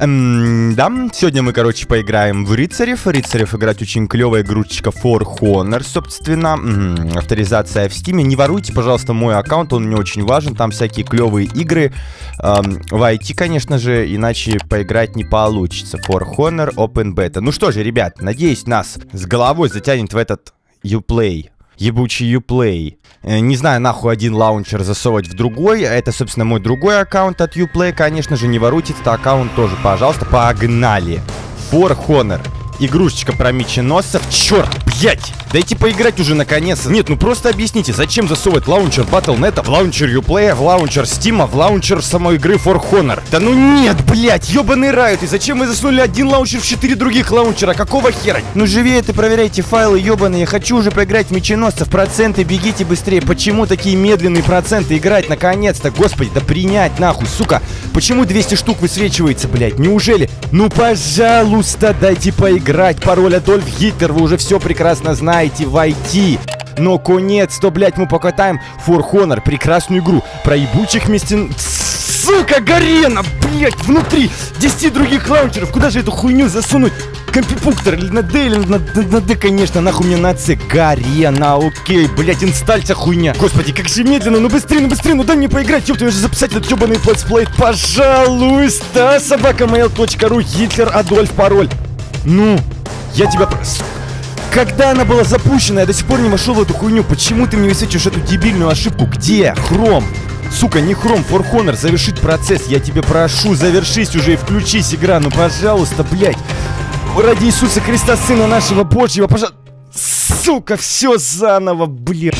Эм, да, сегодня мы, короче, поиграем в рыцарев. Рыцарев играть очень клевая игрушечка For Honor, собственно. М-м, авторизация в Steam е. Не воруйте, пожалуйста, мой аккаунт, он мне очень важен. Там всякие клевые игры. Эм, войти, конечно же, иначе поиграть не получится. For Honor Open Beta. Ну что же, ребят, надеюсь, нас с головой затянет в этот Uplay ебучий Uplay. Э, не знаю, нахуй один лаунчер засовывать в другой. Это, собственно, мой другой аккаунт от Uplay. Конечно же, не воруйте этот аккаунт тоже, пожалуйста. Погнали. For Honor. Игрушечка про меченосцев. Черт, блять! Дайте поиграть уже наконец. Нет, ну просто объясните, зачем засовывать лаунчер Battle.net в лаунчер Uplay, в лаунчер Steam, в лаунчер самой игры For Honor? Да ну нет, блять, ебаный рот. И зачем вы засунули один лаунчер в четыре других лаунчера? Какого хера? Ну живее ты проверяйте файлы ебаные. Я хочу уже поиграть в меченосцев. Проценты, бегите быстрее. Почему такие медленные проценты играть наконец-то? Господи, да принять нахуй, сука. Почему 200 штук высвечивается, блять? Неужели? Ну пожалуйста, дайте поиграть. Пароль Адольф Гитлер, вы уже все прекрасно знаете. Войти. Но конец-то, блядь, мы покатаем For Honor, прекрасную игру про ебучих местен... Сука, Гарена, блядь, внутри 10 других лаунчеров. Куда же эту хуйню засунуть? Компипуктор или на Д, или на, на, на Д, конечно, нахуй мне на С. Гарена, окей, блядь, инстальца хуйня. Господи, как же медленно, ну быстрее, ну быстрее, ну дай мне поиграть, ёпта, я же записать этот ёбаный летсплей. Пожалуйста, собакамейл.ру, Гитлер, Адольф, пароль. Ну, я тебя... Когда она была запущена, я до сих пор не вошел в эту хуйню. Почему ты мне высвечиваешь эту дебильную ошибку? Где? Хром. Сука, не хром, Honor, завершить процесс. Я тебе прошу, завершись уже и включись, игра. Ну, пожалуйста, блядь. Ради Иисуса Христа, Сына нашего Божьего, пожалуйста. Сука, все заново, блядь.